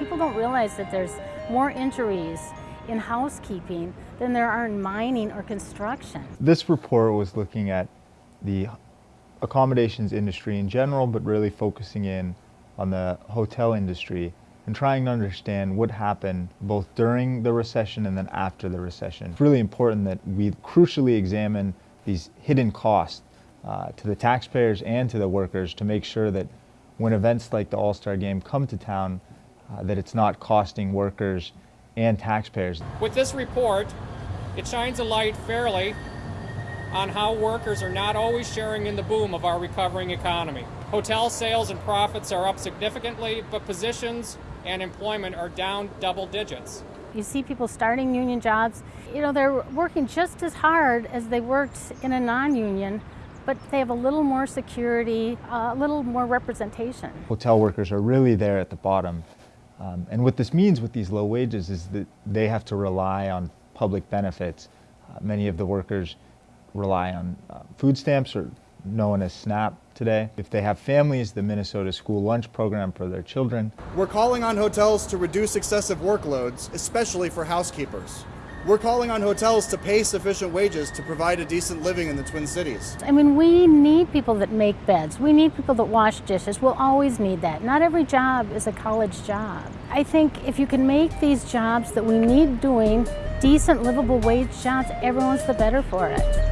People don't realize that there's more injuries in housekeeping than there are in mining or construction. This report was looking at the accommodations industry in general, but really focusing in on the hotel industry and trying to understand what happened both during the recession and then after the recession. It's really important that we crucially examine these hidden costs uh, to the taxpayers and to the workers to make sure that when events like the All-Star Game come to town, uh, that it's not costing workers and taxpayers. With this report, it shines a light fairly on how workers are not always sharing in the boom of our recovering economy. Hotel sales and profits are up significantly, but positions and employment are down double digits. You see people starting union jobs, you know, they're working just as hard as they worked in a non-union, but they have a little more security, a little more representation. Hotel workers are really there at the bottom. Um, and what this means with these low wages is that they have to rely on public benefits. Uh, many of the workers rely on uh, food stamps or known as SNAP today. If they have families, the Minnesota School Lunch Program for their children. We're calling on hotels to reduce excessive workloads, especially for housekeepers. We're calling on hotels to pay sufficient wages to provide a decent living in the Twin Cities. I mean, we need people that make beds. We need people that wash dishes. We'll always need that. Not every job is a college job. I think if you can make these jobs that we need doing decent, livable wage jobs, everyone's the better for it.